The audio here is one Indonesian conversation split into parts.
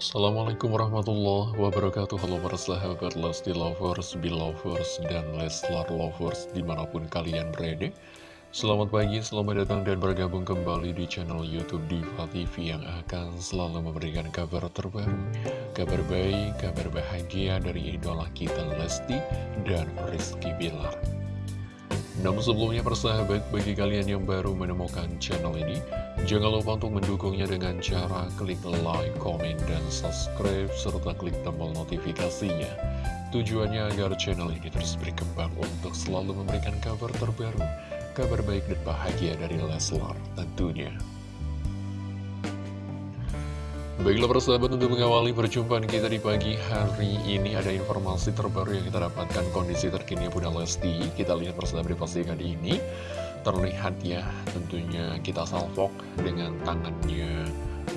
Assalamualaikum warahmatullahi wabarakatuh. Halo para sahabat Lesti Lovers, Belovers, dan Leslar Lovers di mana pun kalian berada. Selamat pagi, selamat datang dan bergabung kembali di channel Youtube Diva TV yang akan selalu memberikan kabar terbaru Kabar baik, kabar bahagia dari idola kita Lesti dan Rizky Bilar namun sebelumnya persahabat, bagi kalian yang baru menemukan channel ini, jangan lupa untuk mendukungnya dengan cara klik like, komen, dan subscribe, serta klik tombol notifikasinya. Tujuannya agar channel ini terus berkembang untuk selalu memberikan kabar terbaru, kabar baik dan bahagia dari Leslar tentunya. Baiklah persahabat untuk mengawali perjumpaan kita di pagi hari ini ada informasi terbaru yang kita dapatkan kondisi terkini Bunda Lesti. Kita lihat persahabat di postingan ini. Terlihat ya tentunya kita salvok dengan tangannya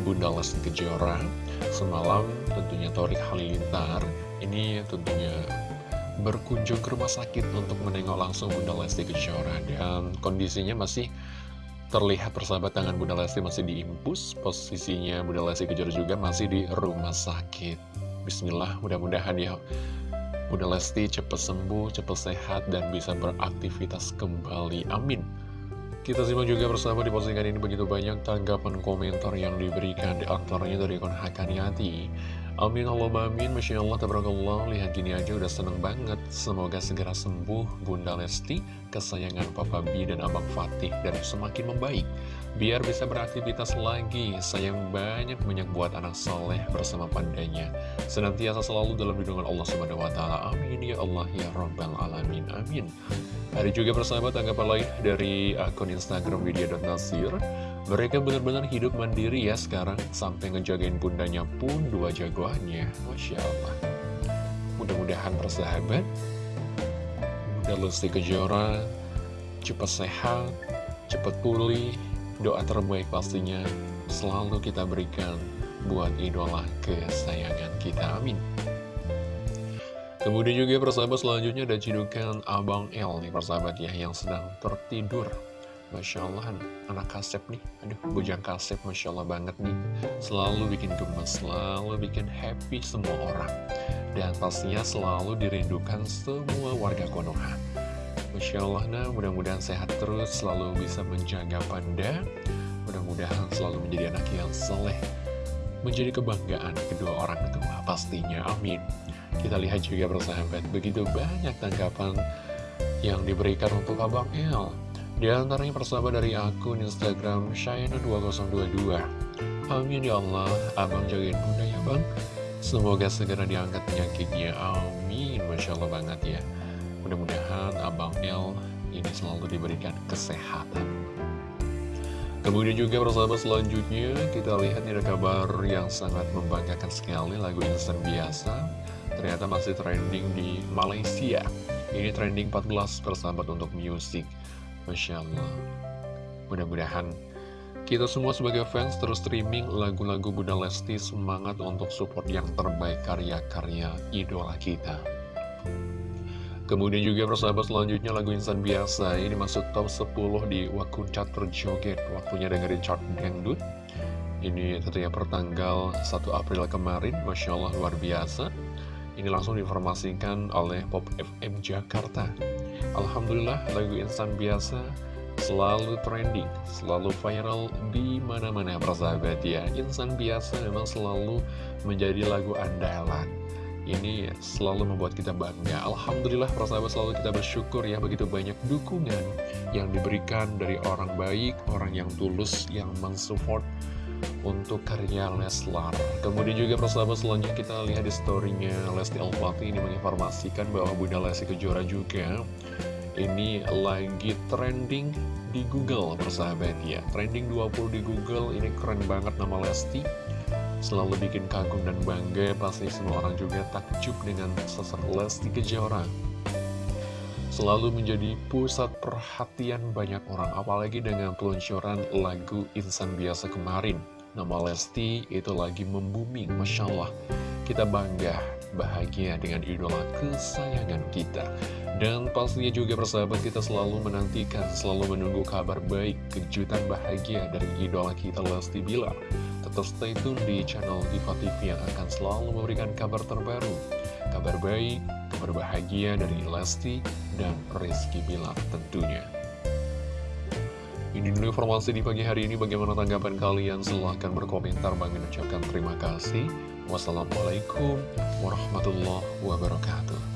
Bunda Lesti Kejora. Semalam tentunya Torik Halilintar ini tentunya berkunjung ke rumah sakit untuk menengok langsung Bunda Lesti Kejora Dan kondisinya masih Terlihat persahabat tangan Bunda Lesti masih diimpus, posisinya Bunda Lesti kejar juga masih di rumah sakit. Bismillah, mudah-mudahan ya Bunda Lesti cepat sembuh, cepat sehat, dan bisa beraktivitas kembali. Amin. Kita simak juga bersama di postingan ini begitu banyak tanggapan komentar yang diberikan di antaranya dari akun Hakaniati. Amin Allahumma amin, Masya Allah, tabarakallah, lihat gini aja udah seneng banget. Semoga segera sembuh Bunda Lesti, kesayangan Papa B dan Abang Fatih, dan semakin membaik. Biar bisa beraktivitas lagi, sayang banyak-banyak buat anak soleh bersama pandanya. Senantiasa selalu dalam lindungan Allah SWT. Amin ya Allah ya Rabbal Alamin. Amin. Ada juga persahabat tanggapan lain dari akun Instagram Widya.Nasir Mereka benar-benar hidup mandiri ya sekarang Sampai ngejagain bundanya pun dua jagoannya. Masya Allah. Mudah-mudahan persahabat Bunda Lesti Kejora Cepat sehat Cepat pulih. Doa terbaik pastinya Selalu kita berikan Buat idola kesayangan kita. Amin. Kemudian juga persahabat selanjutnya ada cidukan Abang L nih persahabat ya yang sedang tertidur Masya Allah anak kasep nih. Aduh bujang kasep Masya Allah banget nih. Selalu bikin gemes Selalu bikin happy semua orang. Dan pastinya selalu dirindukan semua warga Konoha. Masya Allah nah mudah-mudahan sehat terus Selalu bisa menjaga panda. Mudah-mudahan selalu menjadi anak yang soleh Menjadi kebanggaan kedua orang tua pastinya Amin. Kita lihat juga bersahabat, begitu banyak tanggapan yang diberikan untuk Abang El. Di antaranya persahabat dari akun Instagram Shayna2022. Amin ya Allah, Abang jagain bunda ya Bang. Semoga segera diangkat penyakitnya. Amin, Masya Allah banget ya. Mudah-mudahan Abang El ini selalu diberikan kesehatan. Kemudian juga persahabat selanjutnya kita lihat ada kabar yang sangat membanggakan sekali lagu instan biasa ternyata masih trending di Malaysia. Ini trending 14 persahabat untuk musik. Masya Allah. Mudah-mudahan kita semua sebagai fans terus streaming lagu-lagu Bunda Lesti semangat untuk support yang terbaik karya-karya idola kita. Kemudian juga persahabat selanjutnya lagu Insan Biasa ini masuk top 10 di Wakun Chat Joget. Waktunya dengerin chart dangdut. Ini tentunya pertanggal 1 April kemarin, Masya Allah luar biasa. Ini langsung diinformasikan oleh Pop FM Jakarta. Alhamdulillah lagu insan biasa selalu trending, selalu viral di mana-mana persahabat ya. Insan biasa memang selalu menjadi lagu andalan. Ini selalu membuat kita bangga. Alhamdulillah persahabat selalu kita bersyukur ya begitu banyak dukungan yang diberikan dari orang baik, orang yang tulus, yang mensupport untuk karya Leslar. Kemudian juga persahabat selanjutnya kita lihat di storynya Lesti Alfati ini menginformasikan bahwa Bunda Lesti Kejora juga ini lagi trending di Google persahabat ya. Trending 20 di Google ini keren banget nama Lesti. Selalu bikin kagum dan bangga Pasti semua orang juga takjub dengan sosok Lesti Kejora. Selalu menjadi pusat perhatian banyak orang Apalagi dengan peluncuran lagu Insan Biasa kemarin Nama Lesti itu lagi membuming, Masya Allah. Kita bangga, bahagia dengan idola kesayangan kita. Dan pastinya juga persahabat kita selalu menantikan, selalu menunggu kabar baik, kejutan bahagia dari idola kita Lesti Bilar. Tetap stay tune di channel Diva TV yang akan selalu memberikan kabar terbaru, kabar baik, kabar bahagia dari Lesti dan Rizky Bilar tentunya. Ini dulu informasi di pagi hari ini. Bagaimana tanggapan kalian? Silahkan berkomentar. Bang ucapkan terima kasih. Wassalamualaikum warahmatullahi wabarakatuh.